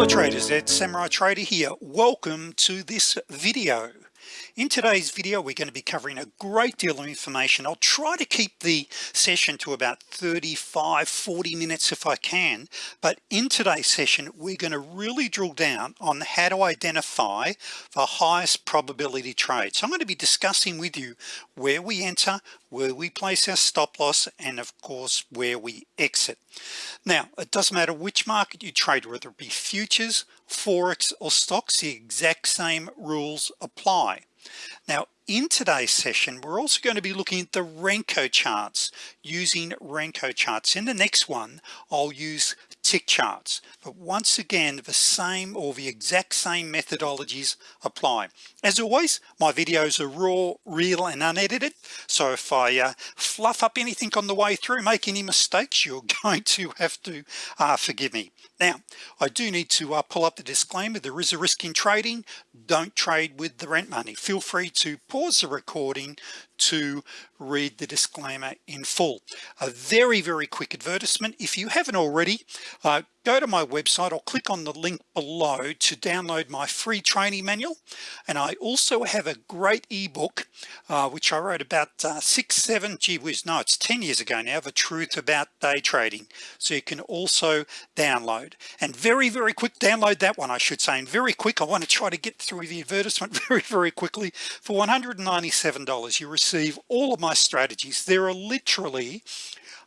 hello traders. It's samurai trader here. Welcome to this video. In today's video we're going to be covering a great deal of information. I'll try to keep the session to about 35 40 minutes if I can but in today's session we're going to really drill down on how to identify the highest probability trade. so I'm going to be discussing with you where we enter where we place our stop loss and of course where we exit now it doesn't matter which market you trade whether it be futures forex or stocks the exact same rules apply. Now in today's session we're also going to be looking at the Renko charts using Renko charts. In the next one I'll use tick charts but once again the same or the exact same methodologies apply. As always my videos are raw real and unedited so if I uh, fluff up anything on the way through make any mistakes you're going to have to uh, forgive me. Now I do need to uh, pull up the disclaimer there is a risk in trading. Don't trade with the rent money. Feel free to pause the recording to read the disclaimer in full. A very very quick advertisement. If you haven't already uh, go to my website or click on the link below to download my free training manual. And I also have a great ebook uh, which I wrote about uh, six seven gee whiz no it's 10 years ago now the truth about day trading. So you can also download. And very very quick download that one I should say. And very quick I want to try to get through the advertisement very very quickly. For $197 you receive all of my strategies. There are literally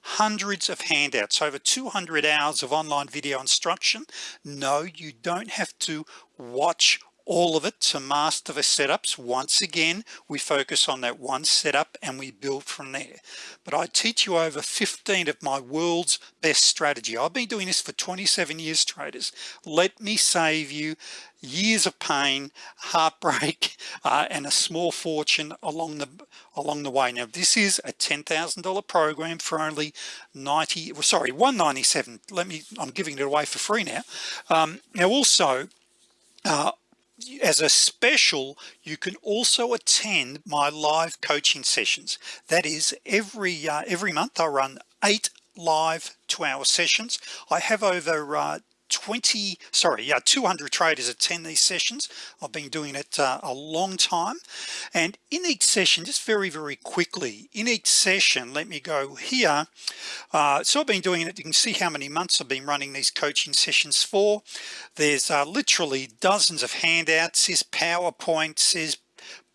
hundreds of handouts over 200 hours of online video instruction. No you don't have to watch all of it to master the setups. Once again we focus on that one setup and we build from there. But I teach you over 15 of my world's best strategy. I've been doing this for 27 years traders. Let me save you years of pain heartbreak uh, and a small fortune along the along the way. Now this is a $10,000 program for only 90 well, sorry 197 let me I'm giving it away for free now. Um, now also uh, as a special you can also attend my live coaching sessions. That is every uh, every month I run eight live two-hour sessions. I have over uh, 20 sorry yeah 200 traders attend these sessions. I've been doing it uh, a long time. And in each session just very very quickly in each session let me go here. Uh, so I've been doing it. You can see how many months I've been running these coaching sessions for. There's uh, literally dozens of handouts there's PowerPoints there's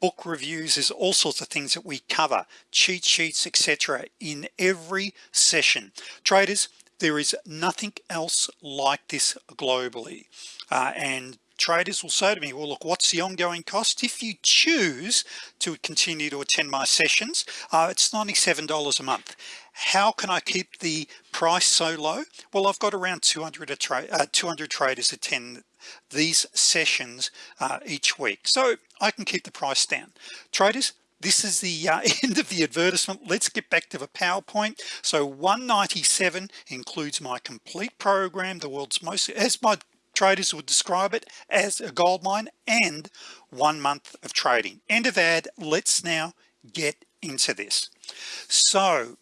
book reviews there's all sorts of things that we cover cheat sheets etc in every session. Traders there is nothing else like this globally. Uh, and traders will say to me well look what's the ongoing cost? If you choose to continue to attend my sessions uh, it's $97 a month. How can I keep the price so low? Well I've got around 200 uh, 200 traders attend these sessions uh, each week. So I can keep the price down. Traders this is the uh, end of the advertisement. Let's get back to the PowerPoint. So 197 includes my complete program the world's most as my traders would describe it as a gold mine and one month of trading. End of ad. Let's now get into this. So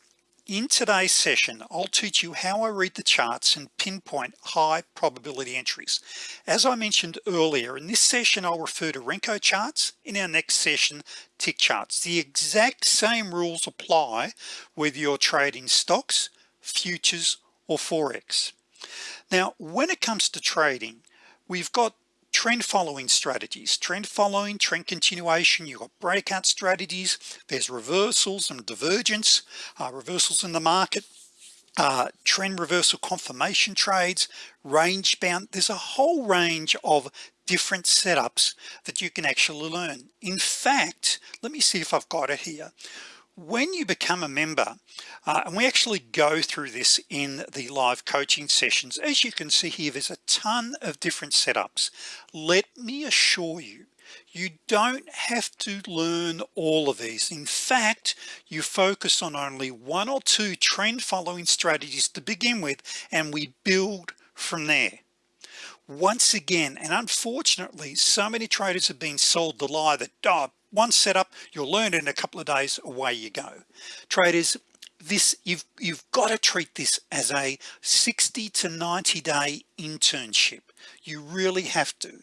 in today's session I'll teach you how I read the charts and pinpoint high probability entries. As I mentioned earlier in this session I'll refer to Renko charts. In our next session tick charts. The exact same rules apply whether you're trading stocks futures or forex. Now when it comes to trading we've got trend following strategies. Trend following trend continuation. You've got breakout strategies. There's reversals and divergence uh, reversals in the market uh, trend reversal confirmation trades range bound. There's a whole range of different setups that you can actually learn. In fact let me see if I've got it here when you become a member uh, and we actually go through this in the live coaching sessions as you can see here there's a ton of different setups. Let me assure you you don't have to learn all of these. In fact you focus on only one or two trend following strategies to begin with and we build from there. Once again and unfortunately so many traders have been sold the lie that oh, one setup you'll learn in a couple of days away you go. Traders this you've you've got to treat this as a 60 to 90 day internship. You really have to.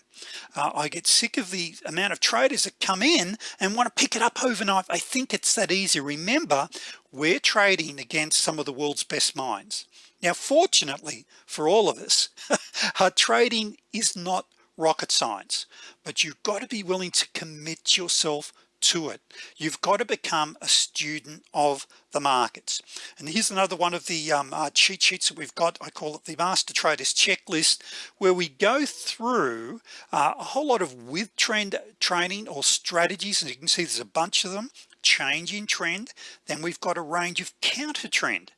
Uh, I get sick of the amount of traders that come in and want to pick it up overnight. I think it's that easy. Remember we're trading against some of the world's best minds. Now fortunately for all of us our trading is not rocket science but you've got to be willing to commit yourself to it. You've got to become a student of the markets. And here's another one of the um, uh, cheat sheets that we've got. I call it the master traders checklist where we go through uh, a whole lot of with trend training or strategies and you can see there's a bunch of them change in trend. Then we've got a range of counter trend.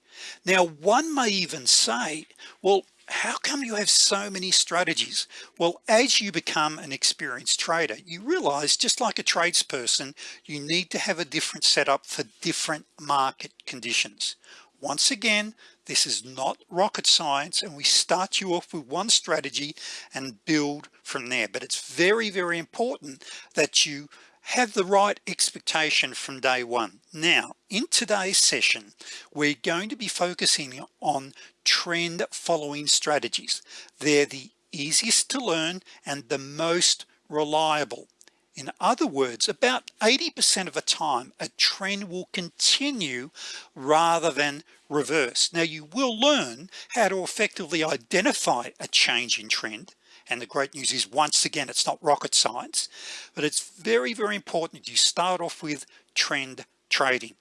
Now one may even say well how come you have so many strategies? Well as you become an experienced trader you realize just like a tradesperson you need to have a different setup for different market conditions. Once again this is not rocket science and we start you off with one strategy and build from there. But it's very very important that you have the right expectation from day one. Now in today's session we're going to be focusing on trend following strategies. They're the easiest to learn and the most reliable. In other words about 80% of the time a trend will continue rather than reverse. Now you will learn how to effectively identify a change in trend and the great news is once again it's not rocket science but it's very very important you start off with trend trading.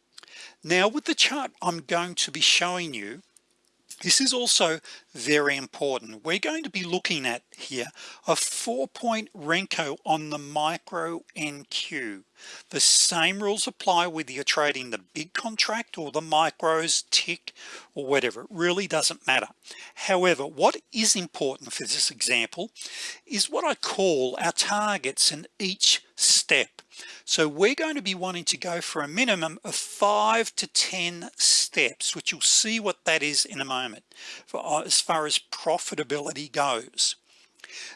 Now with the chart I'm going to be showing you this is also very important. We're going to be looking at here a four-point Renko on the micro NQ the same rules apply whether you're trading the big contract or the micros tick or whatever. It really doesn't matter. However what is important for this example is what I call our targets in each step so we're going to be wanting to go for a minimum of five to ten steps which you'll see what that is in a moment for uh, as far as profitability goes.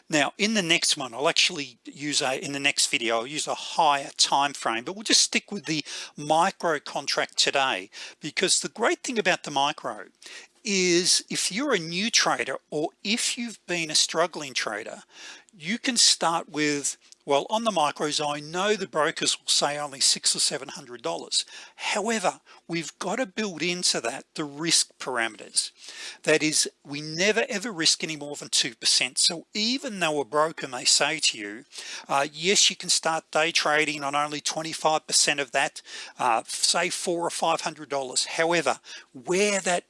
Now in the next one I'll actually use a in the next video I'll use a higher time frame but we'll just stick with the micro contract today because the great thing about the micro is if you're a new trader or if you've been a struggling trader you can start with well on the micros I know the brokers will say only six or seven hundred dollars. However we've got to build into that the risk parameters. That is we never ever risk any more than 2% so even though a broker may say to you uh, yes you can start day trading on only 25% of that uh, say four or five hundred dollars. However where that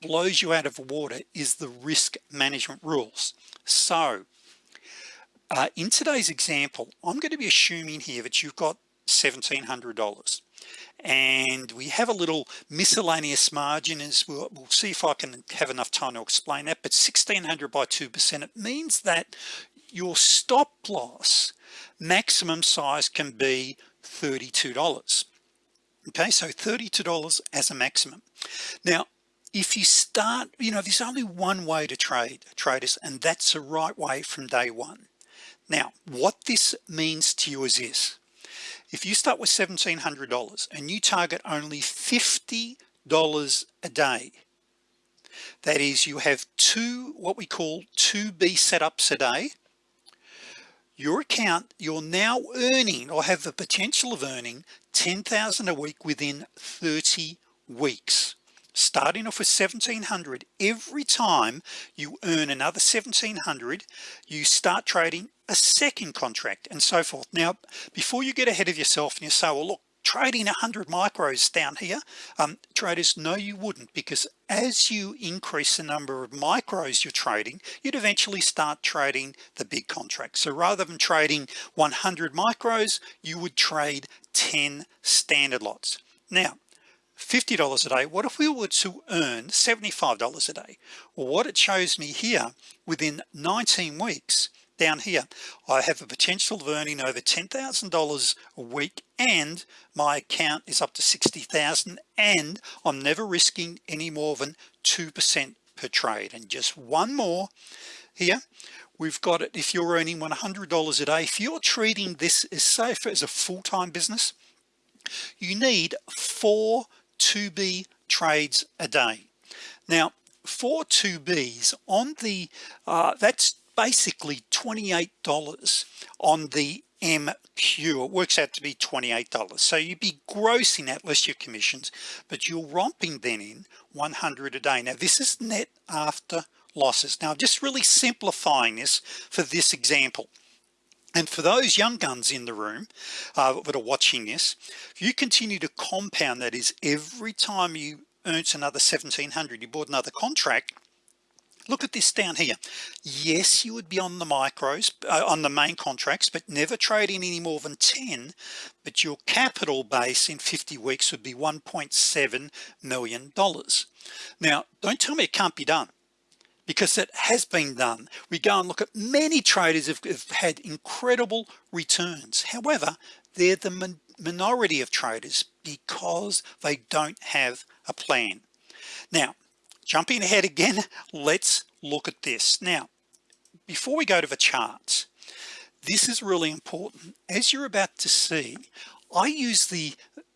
blows you out of water is the risk management rules. So uh, in today's example I'm going to be assuming here that you've got $1,700 and we have a little miscellaneous margin as we'll, we'll, see if I can have enough time to explain that but 1600 by 2% it means that your stop loss maximum size can be $32 okay so $32 as a maximum. Now if you start you know there's only one way to trade traders and that's the right way from day one now what this means to you is this. If you start with $1,700 and you target only $50 a day that is you have two what we call 2b setups a day your account you're now earning or have the potential of earning 10,000 a week within 30 weeks starting off with 1700 every time you earn another 1700 you start trading a second contract and so forth. Now before you get ahead of yourself and you say well look trading 100 micros down here um, traders no you wouldn't because as you increase the number of micros you're trading you'd eventually start trading the big contract so rather than trading 100 micros you would trade 10 standard lots. Now $50 a day what if we were to earn $75 a day? Well what it shows me here within 19 weeks down here I have a potential of earning over $10,000 a week and my account is up to 60,000 and I'm never risking any more than 2% per trade. And just one more here. We've got it if you're earning $100 a day if you're treating this as safe as a full-time business you need four 2b trades a day. Now for 2b's on the uh, that's basically $28 on the MNQ it works out to be $28 so you'd be grossing at less your commissions but you're romping then in 100 a day. Now this is net after losses. Now just really simplifying this for this example and for those young guns in the room uh, that are watching this you continue to compound that is every time you earns another 1700 you bought another contract look at this down here. Yes you would be on the micros uh, on the main contracts but never trading any more than 10 but your capital base in 50 weeks would be 1.7 million dollars. Now don't tell me it can't be done because it has been done. We go and look at many traders have, have had incredible returns. However they're the minority of traders because they don't have a plan. Now jumping ahead again let's look at this. Now before we go to the charts this is really important. As you're about to see I use the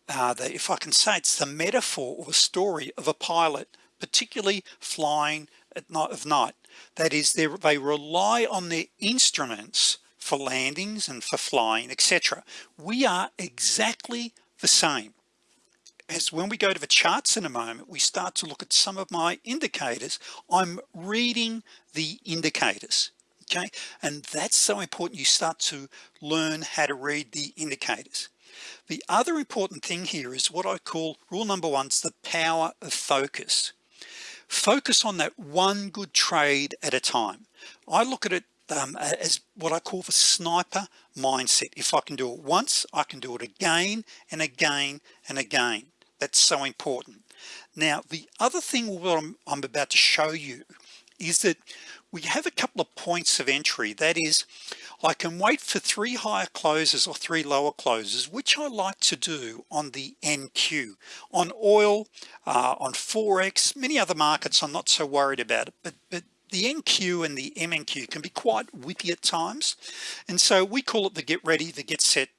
uh, the if I can say it's the metaphor or the story of a pilot particularly flying of night. That is they rely on their instruments for landings and for flying etc we are exactly the same. As when we go to the charts in a moment we start to look at some of my indicators. I'm reading the indicators okay? And that's so important you start to learn how to read the indicators. The other important thing here is what I call rule number one is the power of focus focus on that one good trade at a time. I look at it um, as what I call the sniper mindset. If I can do it once I can do it again and again and again. That's so important. Now the other thing what I'm, I'm about to show you is that we have a couple of points of entry. That is I can wait for three higher closes or three lower closes which I like to do on the NQ on oil uh, on Forex many other markets I'm not so worried about it but but the NQ and the MNQ can be quite whippy at times and so we call it the get ready the get set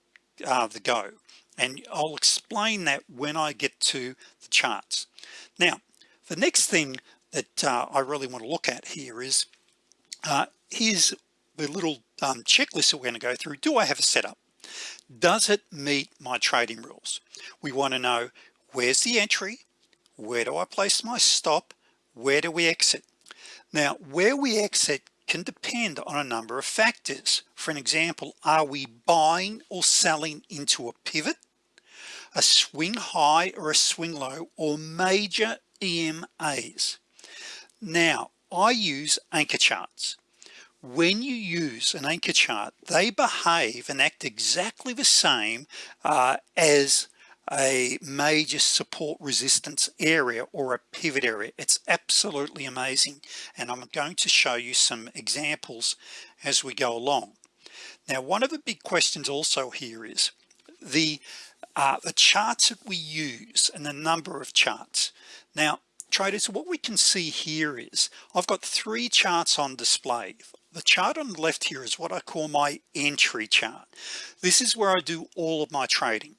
uh, the go and I'll explain that when I get to the charts. Now the next thing that uh, I really want to look at here is uh, here's the little um, checklist that we're going to go through do I have a setup? Does it meet my trading rules? We want to know where's the entry? Where do I place my stop? Where do we exit? Now where we exit can depend on a number of factors. For an example are we buying or selling into a pivot a swing high or a swing low or major EMAs now I use anchor charts when you use an anchor chart they behave and act exactly the same uh, as a major support resistance area or a pivot area. It's absolutely amazing and I'm going to show you some examples as we go along. Now one of the big questions also here is the uh, the charts that we use and the number of charts. Now traders what we can see here is I've got three charts on display the chart on the left here is what I call my entry chart. This is where I do all of my trading.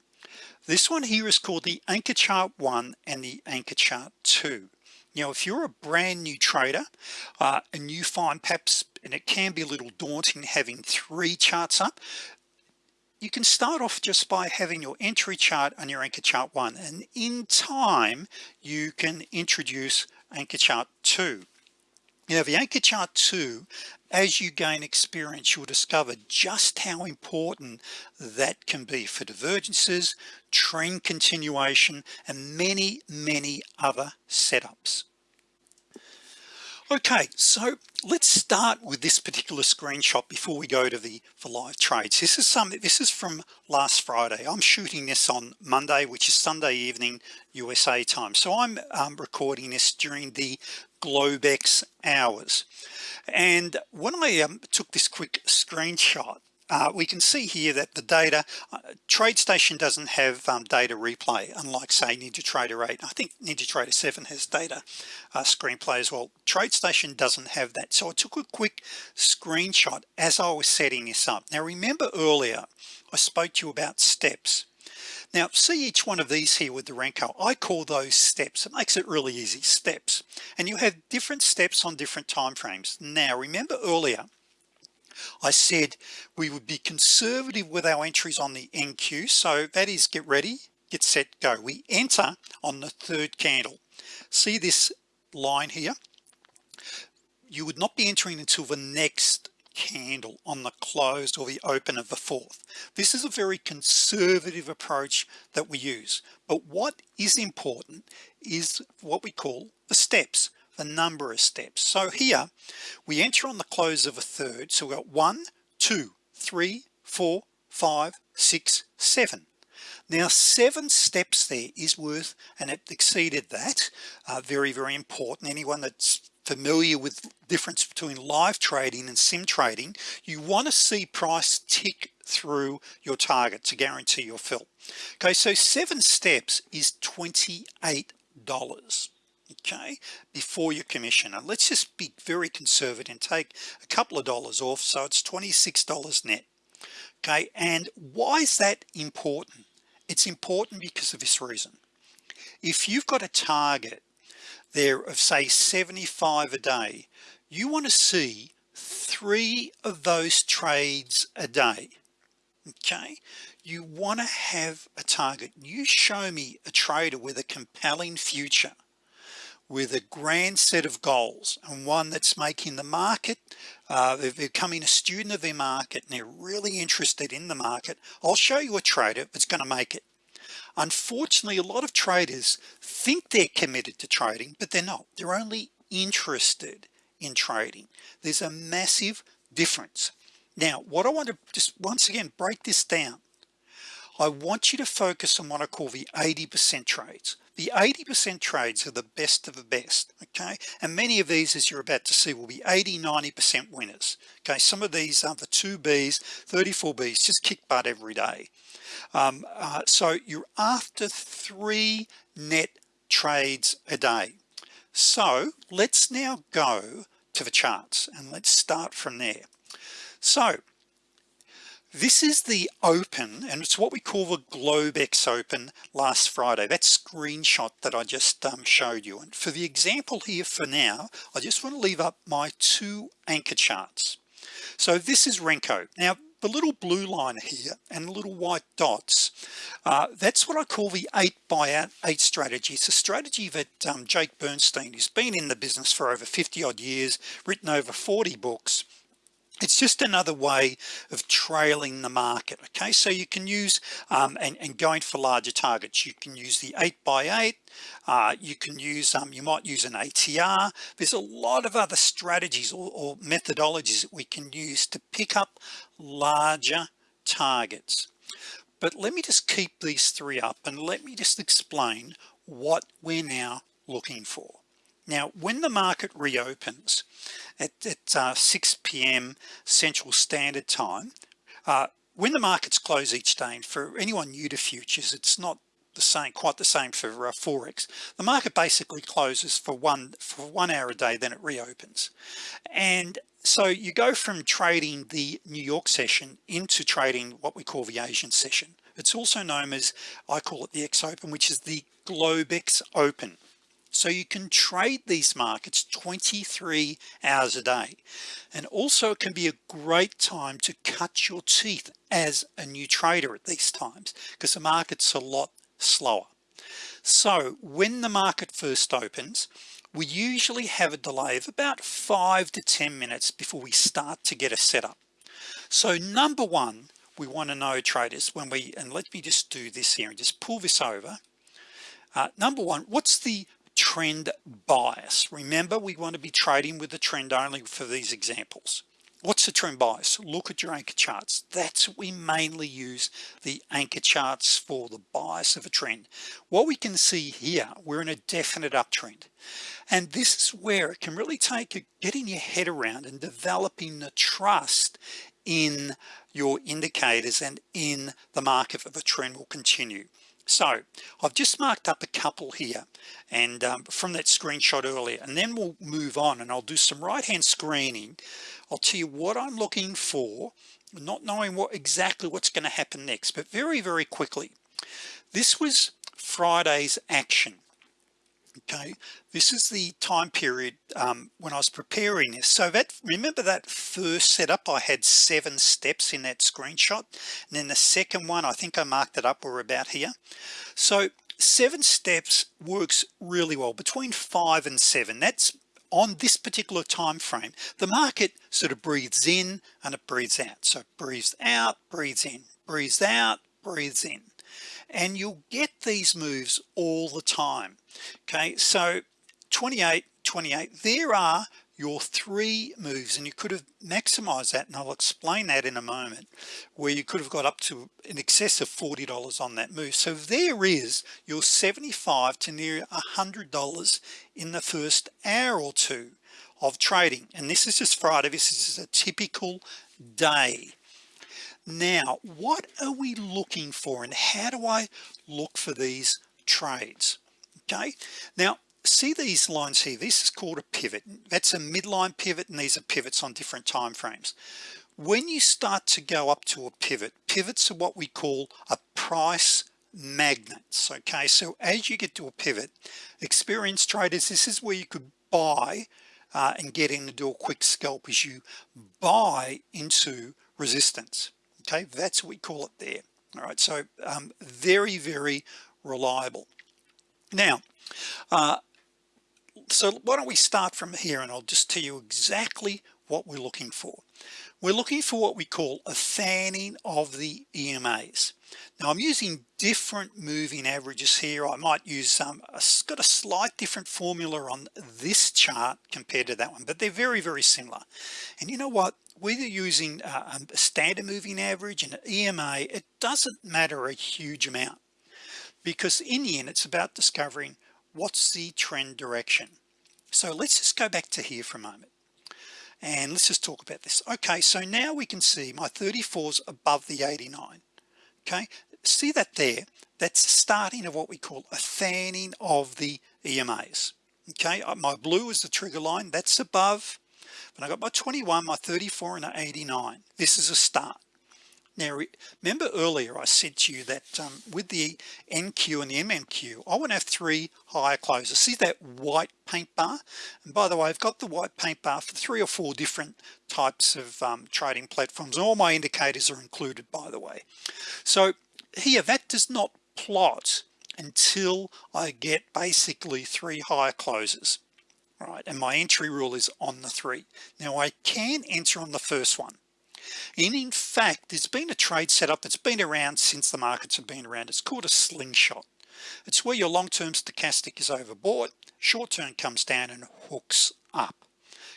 This one here is called the anchor chart one and the anchor chart two. Know if you're a brand new trader uh, and you find perhaps and it can be a little daunting having three charts up you can start off just by having your entry chart on your anchor chart one. And in time you can introduce anchor chart two you know the anchor chart 2 as you gain experience you'll discover just how important that can be for divergences trend continuation and many many other setups. Okay so let's start with this particular screenshot before we go to the for live trades. This is something this is from last Friday. I'm shooting this on Monday which is Sunday evening USA time. So I'm um, recording this during the Globex hours. And when I um, took this quick screenshot uh, we can see here that the data uh, TradeStation doesn't have um, data replay unlike say NinjaTrader 8 I think NinjaTrader 7 has data uh, screenplay as well. TradeStation doesn't have that. So I took a quick screenshot as I was setting this up. Now remember earlier I spoke to you about steps now see each one of these here with the Renko I call those steps. It makes it really easy. Steps. And you have different steps on different time frames. Now remember earlier I said we would be conservative with our entries on the NQ so that is get ready get set go. We enter on the third candle. See this line here? You would not be entering until the next candle on the close or the open of the fourth. This is a very conservative approach that we use. But what is important is what we call the steps the number of steps. So here we enter on the close of a third. So we've got one two three four five six seven. Now seven steps there is worth and it exceeded that uh, very very important. Anyone that's familiar with difference between live trading and sim trading you want to see price tick through your target to guarantee your fill. Okay so seven steps is $28 okay before your commission. And let's just be very conservative and take a couple of dollars off so it's $26 net okay? And why is that important? It's important because of this reason. If you've got a target there of say 75 a day. You want to see three of those trades a day okay? You want to have a target. You show me a trader with a compelling future with a grand set of goals and one that's making the market uh, they're becoming a student of their market and they're really interested in the market. I'll show you a trader that's going to make it unfortunately a lot of traders think they're committed to trading but they're not. They're only interested in trading. There's a massive difference. Now what I want to just once again break this down I want you to focus on what I call the 80% trades the 80% trades are the best of the best okay? And many of these as you're about to see will be 80 90% winners okay? Some of these are the 2b's 34 B's just kick butt every day. Um, uh, so you're after three net trades a day. So let's now go to the charts and let's start from there. So this is the open and it's what we call the Globex open last Friday. That screenshot that I just um, showed you. And for the example here for now I just want to leave up my two anchor charts. So this is Renko. Now the little blue line here and the little white dots uh, that's what I call the 8 by 8 strategy. It's a strategy that um, Jake Bernstein who's been in the business for over 50 odd years written over 40 books it's just another way of trailing the market okay? So you can use um, and, and, going for larger targets. You can use the 8 by 8 uh, you can use um, you might use an ATR there's a lot of other strategies or, or methodologies that we can use to pick up larger targets. But let me just keep these three up and let me just explain what we're now looking for now when the market reopens at, at uh, 6 p.m. Central Standard Time uh, when the markets close each day and for anyone new to futures it's not the same quite the same for uh, forex. The market basically closes for one for one hour a day then it reopens. And so you go from trading the New York session into trading what we call the Asian session. It's also known as I call it the X Open which is the Globex Open so you can trade these markets 23 hours a day. And also it can be a great time to cut your teeth as a new trader at these times because the market's a lot slower. So when the market first opens we usually have a delay of about five to ten minutes before we start to get a setup. So number one we want to know traders when we and let me just do this here and just pull this over. Uh, number one what's the trend bias. Remember we want to be trading with the trend only for these examples. What's the trend bias? Look at your anchor charts. That's what we mainly use the anchor charts for the bias of a trend. What we can see here we're in a definite uptrend. And this is where it can really take getting your head around and developing the trust in your indicators and in the market for the trend will continue so I've just marked up a couple here and um, from that screenshot earlier and then we'll move on and I'll do some right-hand screening. I'll tell you what I'm looking for not knowing what exactly what's going to happen next but very very quickly. This was Friday's action okay? This is the time period um, when I was preparing this. So that remember that first setup I had seven steps in that screenshot? And then the second one I think I marked it up or about here. So seven steps works really well. Between five and seven that's on this particular time frame the market sort of breathes in and it breathes out. So breathes out breathes in breathes out breathes in and you'll get these moves all the time. Okay so 28 28 there are your three moves and you could have maximized that and I'll explain that in a moment where you could have got up to in excess of $40 on that move. So there is your 75 to near a hundred dollars in the first hour or two of trading. And this is just Friday this is a typical day now what are we looking for and how do I look for these trades? Okay now see these lines here? This is called a pivot. That's a midline pivot and these are pivots on different time frames. When you start to go up to a pivot pivots are what we call a price magnets okay? So as you get to a pivot experienced traders this is where you could buy uh, and get in to do a quick scalp as you buy into resistance okay? That's what we call it there all right? So um, very very reliable. Now uh, so why don't we start from here and I'll just tell you exactly what we're looking for. We're looking for what we call a fanning of the EMAs now I'm using different moving averages here. I might use um it's got a slight different formula on this chart compared to that one but they're very very similar. And you know what whether using uh, a standard moving average and an EMA it doesn't matter a huge amount. Because in the end it's about discovering what's the trend direction. So let's just go back to here for a moment. And let's just talk about this. Okay so now we can see my 34s above the 89 okay see that there? That's the starting of what we call a fanning of the EMAs okay uh, my blue is the trigger line. That's above but I got my 21 my 34 and 89 this is a start. Now remember earlier I said to you that um, with the NQ and the MNQ I want to have three higher closes see that white paint bar? And by the way I've got the white paint bar for three or four different types of um, trading platforms. All my indicators are included by the way. So here that does not plot until I get basically three higher closes right and my entry rule is on the three. Now I can enter on the first one. And in fact there's been a trade setup that's been around since the markets have been around. It's called a slingshot. It's where your long-term stochastic is overbought short-term comes down and hooks up.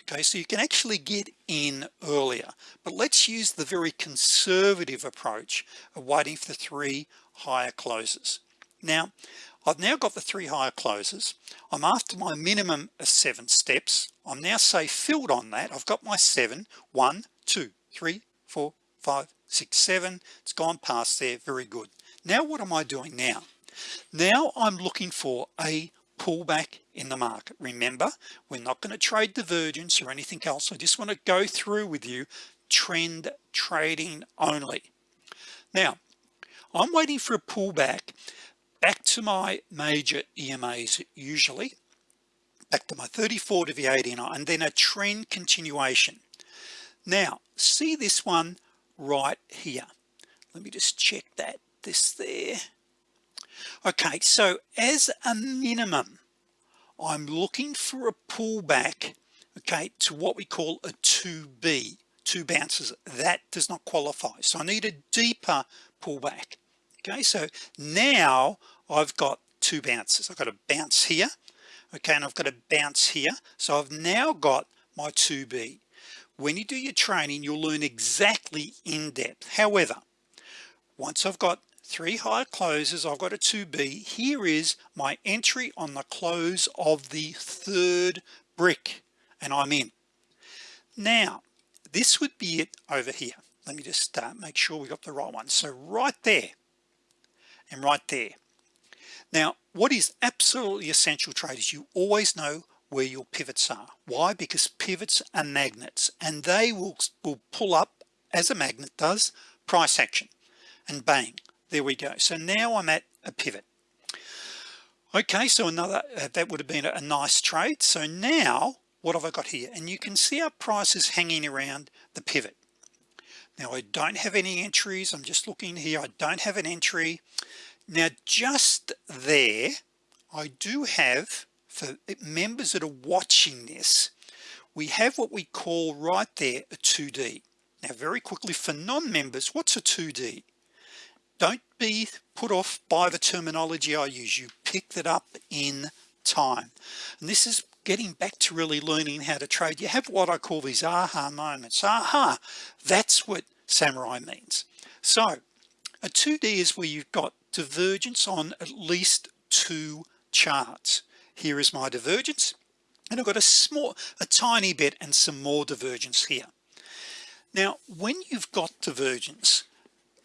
Okay so you can actually get in earlier. But let's use the very conservative approach of waiting for the three higher closes. Now I've now got the three higher closes. I'm after my minimum of seven steps. I'm now say filled on that. I've got my seven. One two three four five six seven. It's gone past there. Very good. Now what am I doing now? Now I'm looking for a pullback in the market. Remember we're not going to trade divergence or anything else. I just want to go through with you trend trading only. Now I'm waiting for a pullback back to my major EMAs usually. Back to my 34 to the 89 and then a trend continuation. Now see this one right here. Let me just check that this there. Okay so as a minimum I'm looking for a pullback okay to what we call a 2b two bounces. That does not qualify. So I need a deeper pullback okay so now I've got two bounces. I've got a bounce here okay and I've got a bounce here. So I've now got my 2b when you do your training you'll learn exactly in depth. However once I've got three high closes I've got a 2b here is my entry on the close of the third brick and I'm in. Now this would be it over here. Let me just uh, make sure we got the right one. So right there and right there. Now what is absolutely essential traders you always know where your pivots are. Why? Because pivots are magnets and they will, will pull up as a magnet does price action. And bang there we go. So now I'm at a pivot. Okay so another uh, that would have been a, a nice trade. So now what have I got here? And you can see our price is hanging around the pivot now I don't have any entries. I'm just looking here. I don't have an entry. Now just there I do have for members that are watching this we have what we call right there a 2d now very quickly for non-members what's a 2d don't be put off by the terminology I use. You pick it up in time. And this is getting back to really learning how to trade you have what I call these aha moments. Aha that's what samurai means. So a 2d is where you've got divergence on at least two charts. Here is my divergence and I've got a small a tiny bit and some more divergence here. Now when you've got divergence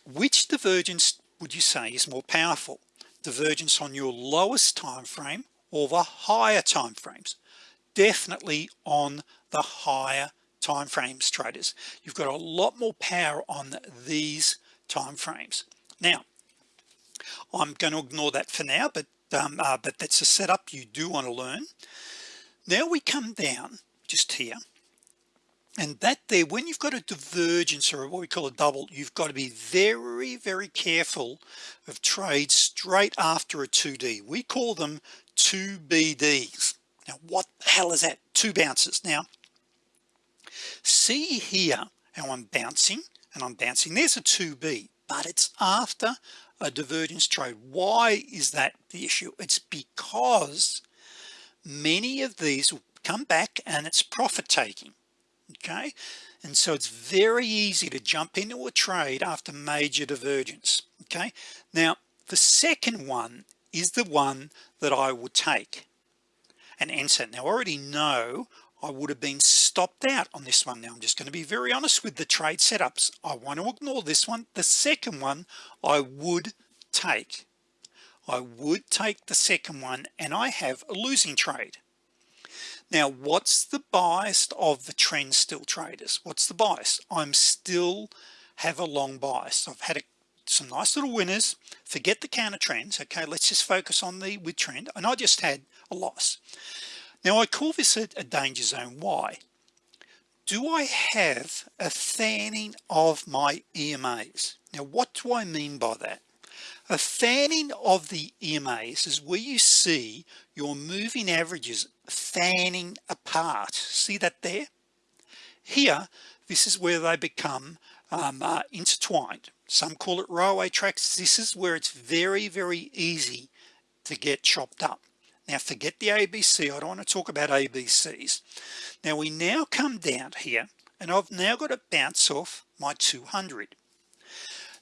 which divergence would you say is more powerful? Divergence on your lowest time frame or the higher time frames definitely on the higher time frames traders you've got a lot more power on these time frames now I'm going to ignore that for now but um, uh, but that's a setup you do want to learn. Now we come down just here and that there when you've got a divergence or what we call a double you've got to be very very careful of trades straight after a 2d we call them 2 BDs now what the hell is that? Two bounces. Now see here how I'm bouncing and I'm bouncing. There's a 2b but it's after a divergence trade. Why is that the issue? It's because many of these will come back and it's profit taking okay? And so it's very easy to jump into a trade after major divergence okay? Now the second one is the one that I would take and enter now I already know I would have been stopped out on this one. Now I'm just going to be very honest with the trade setups. I want to ignore this one. The second one I would take. I would take the second one and I have a losing trade. Now what's the bias of the trend still traders? What's the bias? I'm still have a long bias. I've had a, some nice little winners forget the counter trends okay? Let's just focus on the with trend and I just had a loss. Now I call this a, a danger zone. Why? Do I have a fanning of my EMAs now what do I mean by that? A fanning of the EMAs is where you see your moving averages fanning apart. See that there? Here this is where they become um, uh, intertwined some call it railway tracks. This is where it's very very easy to get chopped up. Now forget the ABC I don't want to talk about ABCs now we now come down here and I've now got to bounce off my 200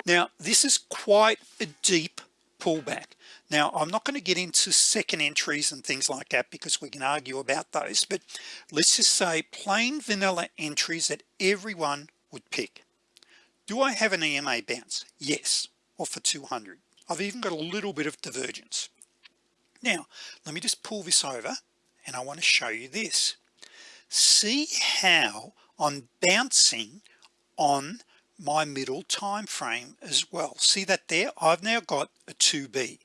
now this is quite a deep pullback. Now I'm not going to get into second entries and things like that because we can argue about those but let's just say plain vanilla entries that everyone would pick do I have an EMA bounce? Yes. Or for 200 I've even got a little bit of divergence. Now let me just pull this over and I want to show you this. See how I'm bouncing on my middle time frame as well. See that there? I've now got a 2b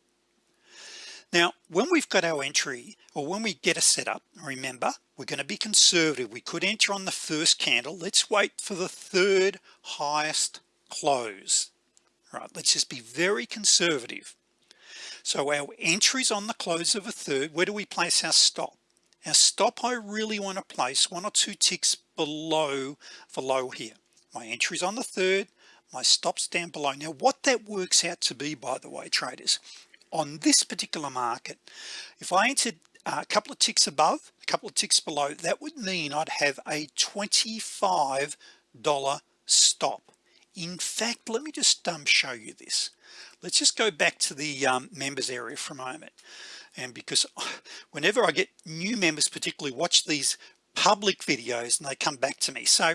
now when we've got our entry or when we get a setup remember we're going to be conservative. We could enter on the first candle. Let's wait for the third highest close. Right let's just be very conservative. So our entries on the close of a third where do we place our stop? Our stop I really want to place one or two ticks below the low here. My entries on the third my stops down below. Now what that works out to be by the way traders on this particular market if I entered a couple of ticks above a couple of ticks below that would mean I'd have a $25 stop. In fact let me just um, show you this. Let's just go back to the um, members area for a moment. And because whenever I get new members particularly watch these public videos and they come back to me. So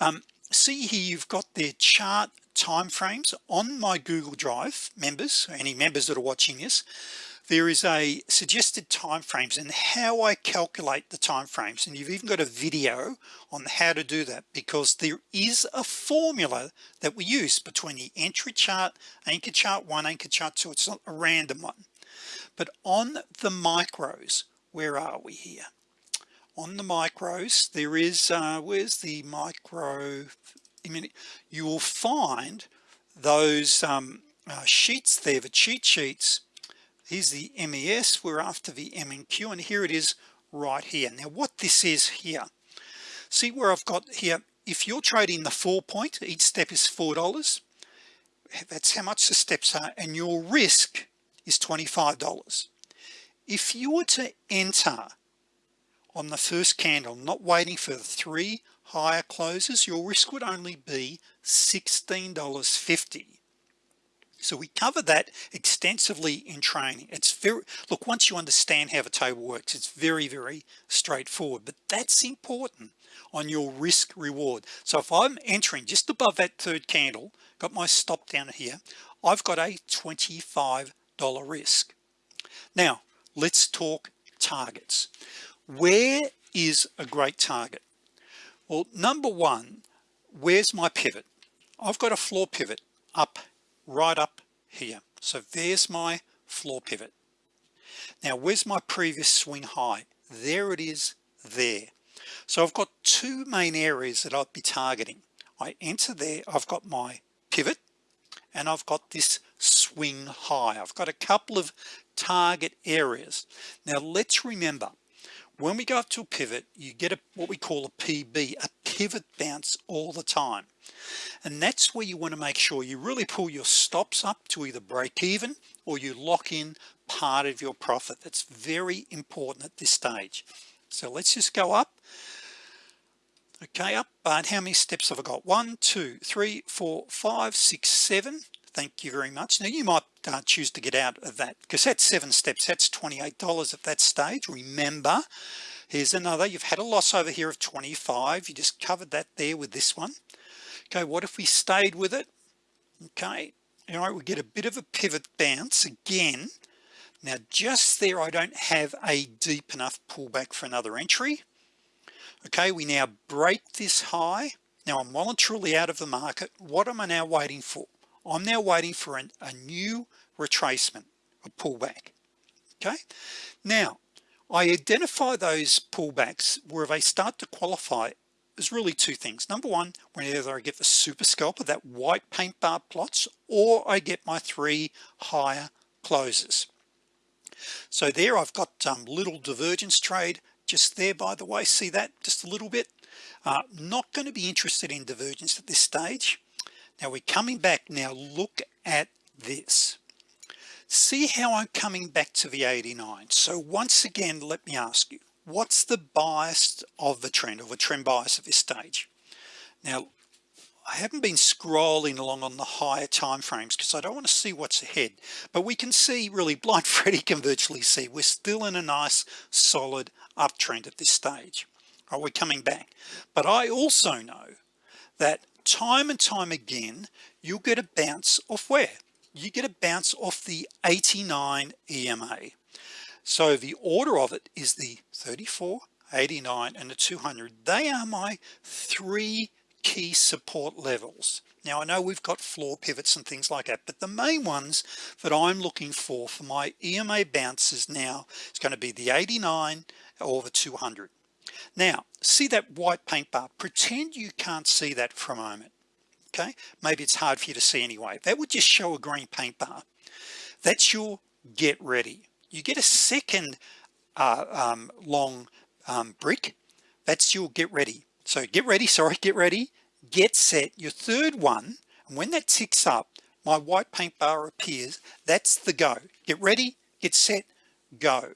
um, see here you've got their chart time frames on my Google Drive members any members that are watching this there is a suggested time frames and how I calculate the time frames and you've even got a video on how to do that because there is a formula that we use between the entry chart anchor chart one anchor chart two. It's not a random one. But on the micros where are we here? On the micros there is uh, where's the micro you will find those um, uh, sheets there the cheat sheets. Here's the MES we're after the MNQ and here it is right here. Now what this is here see where I've got here? If you're trading the four point each step is four dollars. That's how much the steps are and your risk is $25 if you were to enter on the first candle not waiting for the three higher closes your risk would only be $16.50 so we cover that extensively in training. It's very look once you understand how the table works it's very very straightforward but that's important on your risk reward. So if I'm entering just above that third candle got my stop down here I've got a $25 risk. Now let's talk targets. Where is a great target well number one where's my pivot? I've got a floor pivot up right up here. So there's my floor pivot. Now where's my previous swing high? There it is there. So I've got two main areas that I'd be targeting. I enter there I've got my pivot and I've got this swing high. I've got a couple of target areas. Now let's remember when we go up to a pivot you get a what we call a PB a pivot bounce all the time. And that's where you want to make sure you really pull your stops up to either break even or you lock in part of your profit. That's very important at this stage. So let's just go up. Okay up and how many steps have I got? One two three four five six seven. Thank you very much. Now you might uh, choose to get out of that because that's seven steps that's $28 at that stage. Remember here's another. You've had a loss over here of 25 you just covered that there with this one. Okay what if we stayed with it? Okay all right we get a bit of a pivot bounce again. Now just there I don't have a deep enough pullback for another entry. Okay we now break this high. Now I'm truly out of the market what am I now waiting for I'm now waiting for an, a new retracement a pullback okay? Now I identify those pullbacks where they start to qualify there's really two things. Number one whenever I get the super scalper that white paint bar plots or I get my three higher closes. So there I've got um, little divergence trade just there by the way. See that just a little bit? Uh, not going to be interested in divergence at this stage now we're coming back. Now look at this. See how I'm coming back to the 89 so once again let me ask you what's the bias of the trend or the trend bias at this stage? Now I haven't been scrolling along on the higher time frames because I don't want to see what's ahead but we can see really blind Freddy can virtually see we're still in a nice solid uptrend at this stage. Right, we're coming back? But I also know that time and time again you'll get a bounce off where? You get a bounce off the 89 EMA so the order of it is the 34 89 and the 200 they are my three key support levels. Now I know we've got floor pivots and things like that but the main ones that I'm looking for for my EMA bounces now is going to be the 89 or the 200 now see that white paint bar? Pretend you can't see that for a moment okay? Maybe it's hard for you to see anyway. That would just show a green paint bar. That's your get ready. You get a second uh, um, long um, brick. That's your get ready. So get ready sorry get ready get set. Your third one and when that ticks up my white paint bar appears. That's the go. Get ready get set go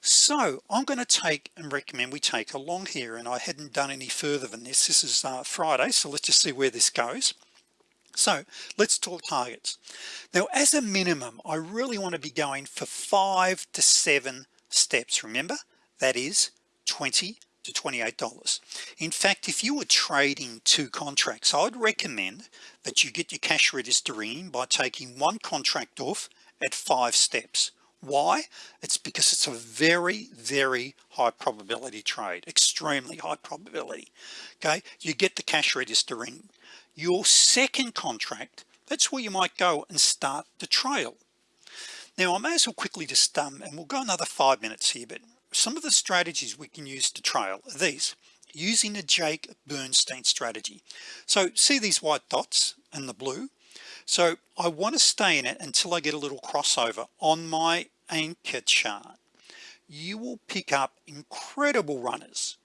so I'm going to take and recommend we take along here and I hadn't done any further than this. This is uh, Friday so let's just see where this goes. So let's talk targets. Now as a minimum I really want to be going for five to seven steps remember? That is 20 to $28 in fact if you were trading two contracts I would recommend that you get your cash register in by taking one contract off at five steps why? It's because it's a very very high probability trade extremely high probability okay? You get the cash register in. Your second contract that's where you might go and start the trail. Now I may as well quickly just um and we'll go another five minutes here but some of the strategies we can use to trail are these. Using the Jake Bernstein strategy. So see these white dots and the blue so I want to stay in it until I get a little crossover on my anchor chart. You will pick up incredible runners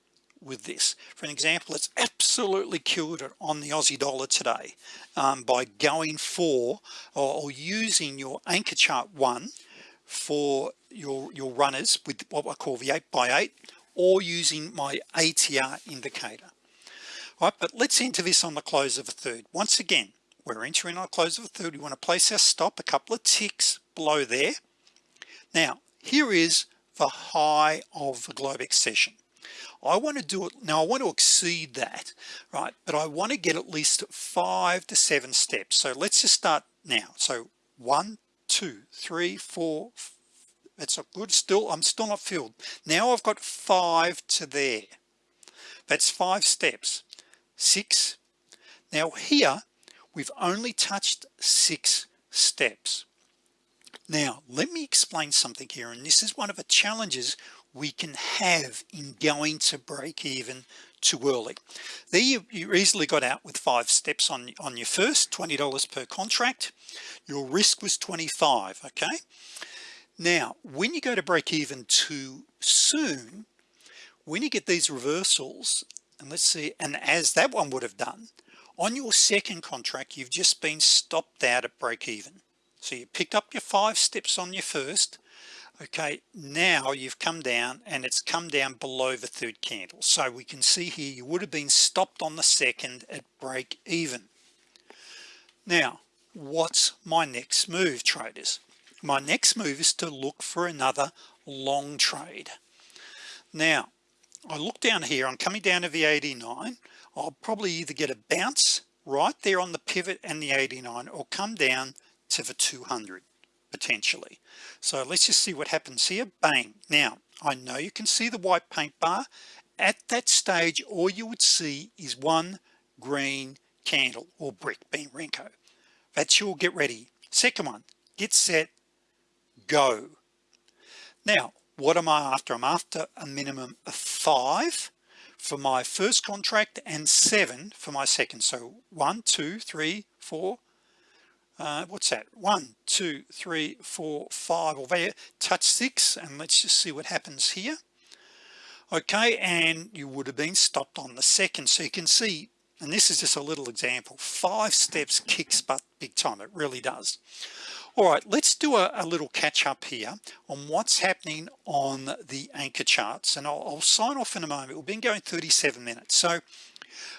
with this. For an example it's absolutely killed it on the Aussie dollar today um, by going for or, or, using your anchor chart one for your your runners with what I call the 8 by 8 or using my ATR indicator. All right but let's enter this on the close of a third. Once again we're entering our close of a third. We want to place our stop a couple of ticks below there. Now here is the high of the Globex session I want to do it now I want to exceed that right but I want to get at least five to seven steps. So let's just start now. So one two three four that's a good still I'm still not filled. Now I've got five to there. That's five steps. Six. Now here we've only touched six steps. Now let me explain something here and this is one of the challenges we can have in going to break even too early. There you, you easily got out with five steps on on your first $20 per contract. Your risk was 25 okay? Now when you go to break even too soon when you get these reversals and let's see and as that one would have done on your second contract you've just been stopped out at break even so you picked up your five steps on your first. Okay now you've come down and it's come down below the third candle. So we can see here you would have been stopped on the second at break even now what's my next move traders? My next move is to look for another long trade. Now I look down here I'm coming down to the 89 I'll probably either get a bounce right there on the pivot and the 89 or come down to the 200 potentially. So let's just see what happens here. Bang. Now I know you can see the white paint bar. At that stage all you would see is one green candle or brick being Renko. That's your get ready. Second one get set go. Now what am I after? I'm after a minimum of five for my first contract and seven for my second. So one two three four uh, what's that? One two three four five. Or there touch six and let's just see what happens here. Okay and you would have been stopped on the second. So you can see and this is just a little example five steps kicks butt big time. It really does all right let's do a, a little catch up here on what's happening on the anchor charts and I'll, I'll sign off in a moment. We've been going 37 minutes so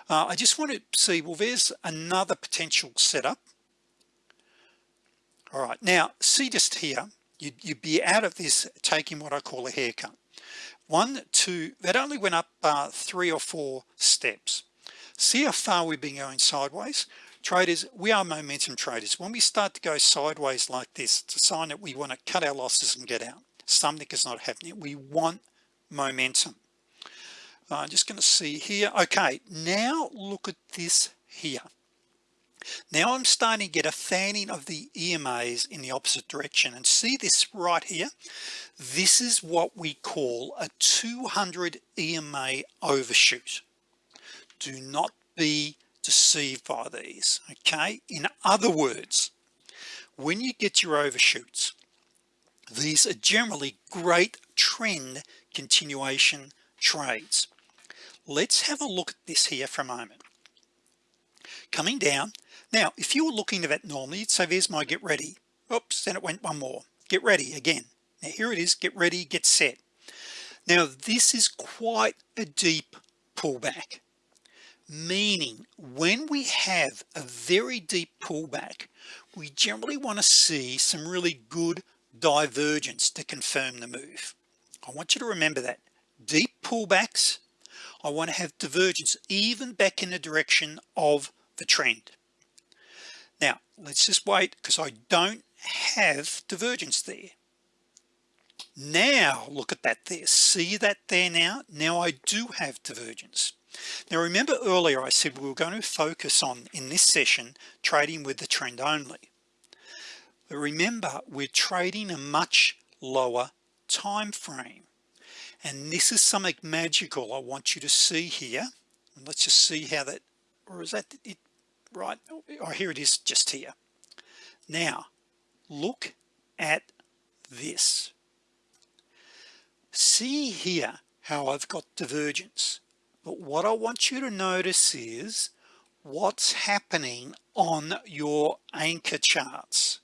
uh, I just want to see well there's another potential setup. All right now see just here you'd, you'd be out of this taking what I call a haircut. One two that only went up uh, three or four steps. See how far we've been going sideways traders we are momentum traders. When we start to go sideways like this it's a sign that we want to cut our losses and get out. Something is not happening. We want momentum. Uh, I'm just going to see here. Okay now look at this here. Now I'm starting to get a fanning of the EMAs in the opposite direction and see this right here? This is what we call a 200 EMA overshoot. Do not be deceived by these okay? In other words when you get your overshoots these are generally great trend continuation trades. Let's have a look at this here for a moment. Coming down. Now if you were looking at that normally you'd say there's my get ready. Oops then it went one more. Get ready again. Now here it is. Get ready get set. Now this is quite a deep pullback meaning when we have a very deep pullback we generally want to see some really good divergence to confirm the move. I want you to remember that. Deep pullbacks I want to have divergence even back in the direction of the trend. Now let's just wait because I don't have divergence there. Now look at that there. See that there now? Now I do have divergence now remember earlier I said we were going to focus on in this session trading with the trend only. But remember we're trading a much lower time frame. And this is something magical I want you to see here. And let's just see how that or is that it? Right. Oh here it is just here. Now look at this. See here how I've got divergence but what I want you to notice is what's happening on your anchor charts.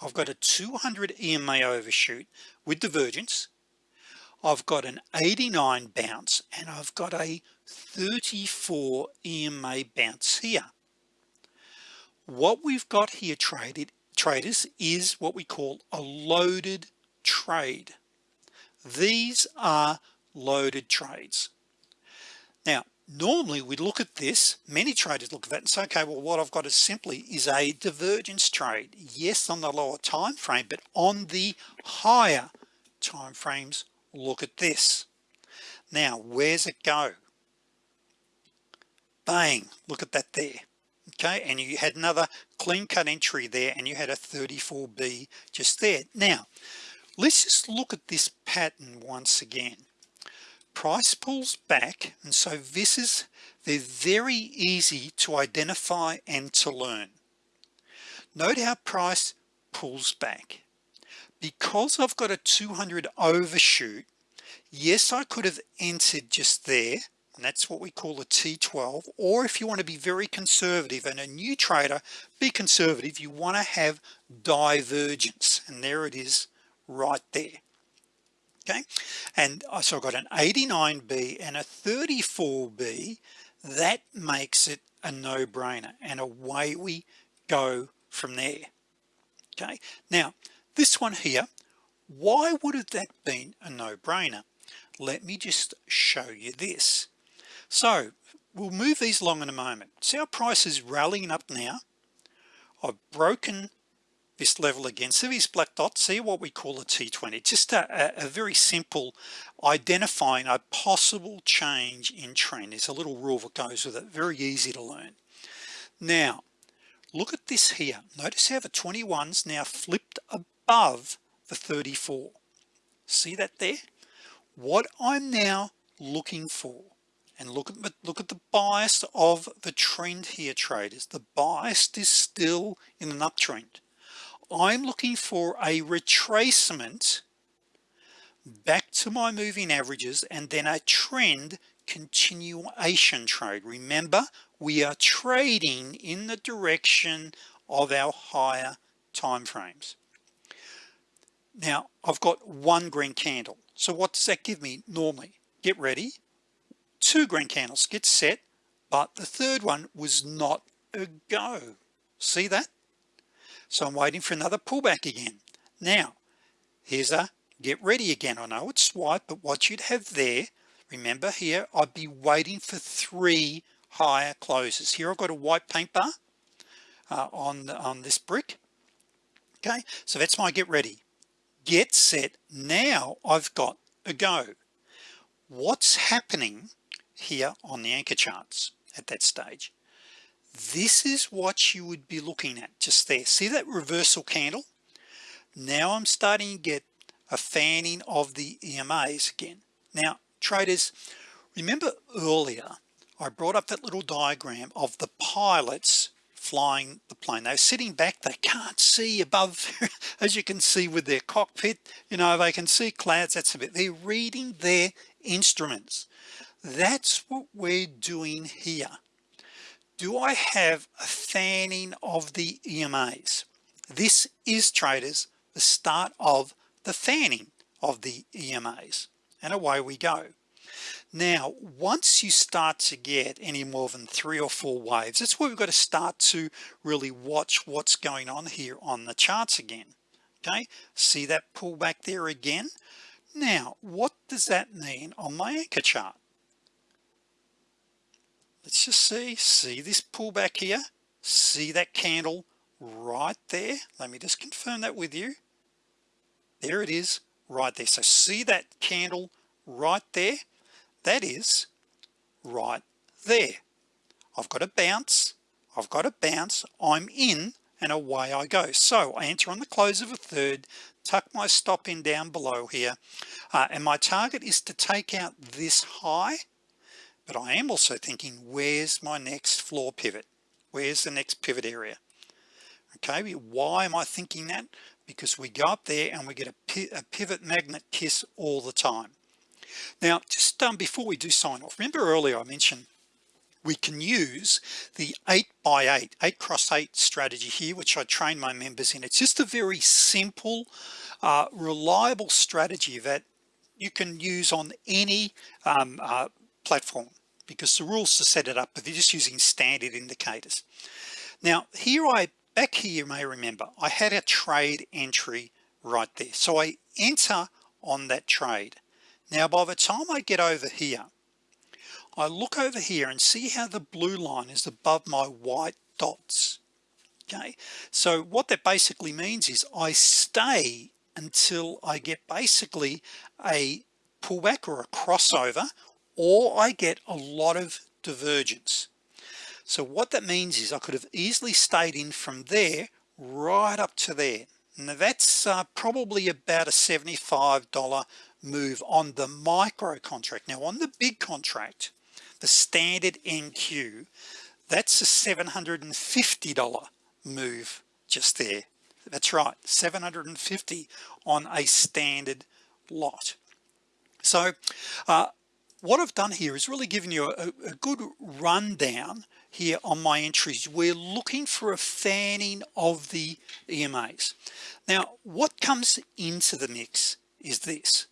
I've got a 200 EMA overshoot with divergence I've got an 89 bounce and I've got a 34 EMA bounce here. What we've got here traded traders is what we call a loaded trade. These are loaded trades normally we look at this many traders look at that and say okay well what I've got is simply is a divergence trade. Yes on the lower time frame but on the higher time frames look at this. Now where's it go? Bang look at that there. Okay and you had another clean cut entry there and you had a 34b just there. Now let's just look at this pattern once again price pulls back and so this is they're very easy to identify and to learn. Note how price pulls back. Because I've got a 200 overshoot yes I could have entered just there and that's what we call a T12 or if you want to be very conservative and a new trader be conservative. You want to have divergence and there it is right there okay? And oh, so I've got an 89b and a 34b that makes it a no-brainer and away we go from there okay? Now this one here why would have that been a no-brainer? Let me just show you this. So we'll move these along in a moment. See our price is rallying up now? I've broken this level again. So these black dots see what we call a t20 just a, a, very simple identifying a possible change in trend. There's a little rule that goes with it. Very easy to learn. Now look at this here. Notice how the 21s now flipped above the 34 see that there? What I'm now looking for and look at look at the bias of the trend here traders. The bias is still in an uptrend I'm looking for a retracement back to my moving averages and then a trend continuation trade. Remember we are trading in the direction of our higher time frames now I've got one green candle. So what does that give me normally? Get ready. Two green candles get set but the third one was not a go. See that so I'm waiting for another pullback again. Now here's a get ready again. I know it's swipe but what you'd have there remember here I'd be waiting for three higher closes. Here I've got a white paint bar uh, on on this brick. Okay so that's my get ready. Get set. Now I've got a go. What's happening here on the anchor charts at that stage this is what you would be looking at just there. See that reversal candle? Now I'm starting to get a fanning of the EMAs again. Now traders remember earlier I brought up that little diagram of the pilots flying the plane. They're sitting back they can't see above as you can see with their cockpit you know they can see clouds that's a bit they're reading their instruments. That's what we're doing here do I have a fanning of the EMAs this is traders the start of the fanning of the EMAs and away we go. Now once you start to get any more than three or four waves that's where we've got to start to really watch what's going on here on the charts again. Okay? See that pullback there again? Now what does that mean on my anchor chart let's just see see this pullback here. See that candle right there? Let me just confirm that with you. There it is right there. So see that candle right there? That is right there. I've got a bounce. I've got a bounce. I'm in and away I go. So I enter on the close of a third tuck my stop in down below here. Uh, and my target is to take out this high but I am also thinking where's my next floor pivot? Where's the next pivot area? Okay why am I thinking that? Because we go up there and we get a, pivot magnet kiss all the time. Now just um, before we do sign off remember earlier I mentioned we can use the 8 by 8 8 cross 8 strategy here which I train my members in. It's just a very simple uh, reliable strategy that you can use on any um, uh, platform because the rules to set it up but they're just using standard indicators. Now here I back here you may remember I had a trade entry right there. So I enter on that trade. Now by the time I get over here I look over here and see how the blue line is above my white dots. Okay? So what that basically means is I stay until I get basically a pullback or a crossover or I get a lot of divergence. So what that means is I could have easily stayed in from there right up to there. Now that's uh, probably about a $75 move on the micro contract. Now on the big contract the standard NQ that's a $750 move just there. That's right 750 on a standard lot. So uh, what I've done here is really given you a, a good rundown here on my entries. We're looking for a fanning of the EMAs now what comes into the mix is this.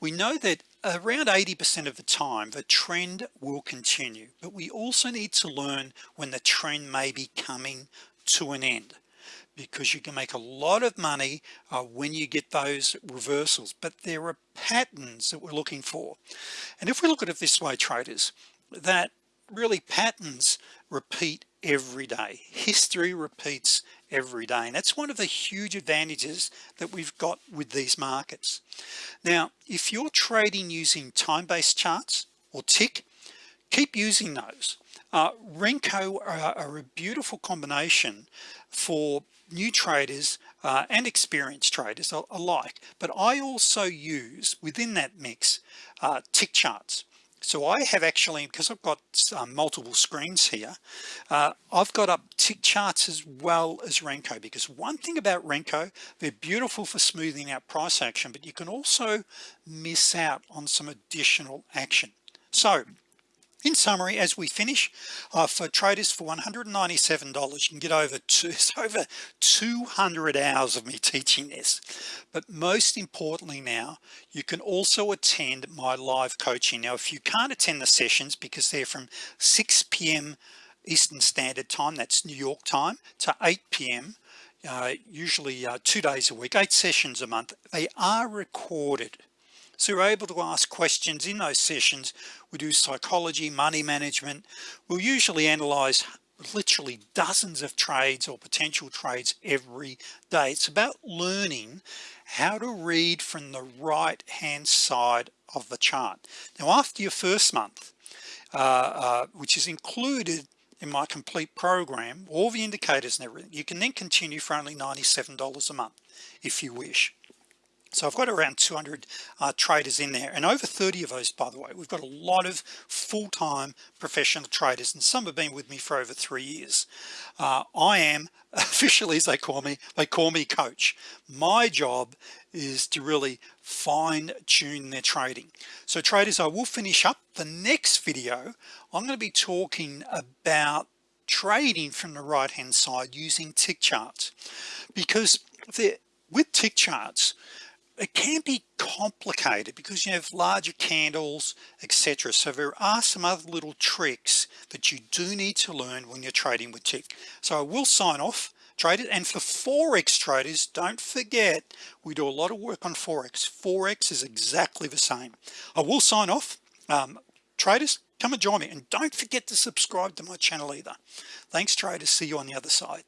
We know that around 80% of the time the trend will continue but we also need to learn when the trend may be coming to an end because you can make a lot of money uh, when you get those reversals. But there are patterns that we're looking for. And if we look at it this way traders that really patterns repeat every day. History repeats every day. And that's one of the huge advantages that we've got with these markets. Now if you're trading using time-based charts or tick keep using those uh, Renko are, are, a beautiful combination for new traders uh, and experienced traders alike. But I also use within that mix uh, tick charts. So I have actually because I've got um, multiple screens here uh, I've got up tick charts as well as Renko. Because one thing about Renko they're beautiful for smoothing out price action but you can also miss out on some additional action. So in summary as we finish uh, for traders for $197 you can get over two over 200 hours of me teaching this but most importantly now you can also attend my live coaching now if you can't attend the sessions because they're from 6 p.m. Eastern Standard Time that's New York time to 8 p.m. Uh, usually uh, two days a week eight sessions a month they are recorded so you're able to ask questions in those sessions. We do psychology money management. We'll usually analyze literally dozens of trades or potential trades every day. It's about learning how to read from the right hand side of the chart. Now after your first month uh, uh, which is included in my complete program all the indicators and everything you can then continue for only $97 a month if you wish so I've got around 200 uh, traders in there and over 30 of those by the way. We've got a lot of full-time professional traders and some have been with me for over three years. Uh, I am officially as they call me they call me coach. My job is to really fine-tune their trading. So traders I will finish up the next video. I'm going to be talking about trading from the right hand side using tick charts because with tick charts it can be complicated because you have larger candles etc so there are some other little tricks that you do need to learn when you're trading with tick so I will sign off traders and for forex traders don't forget we do a lot of work on forex. Forex is exactly the same. I will sign off. Um, traders come and join me. And don't forget to subscribe to my channel either. Thanks traders. See you on the other side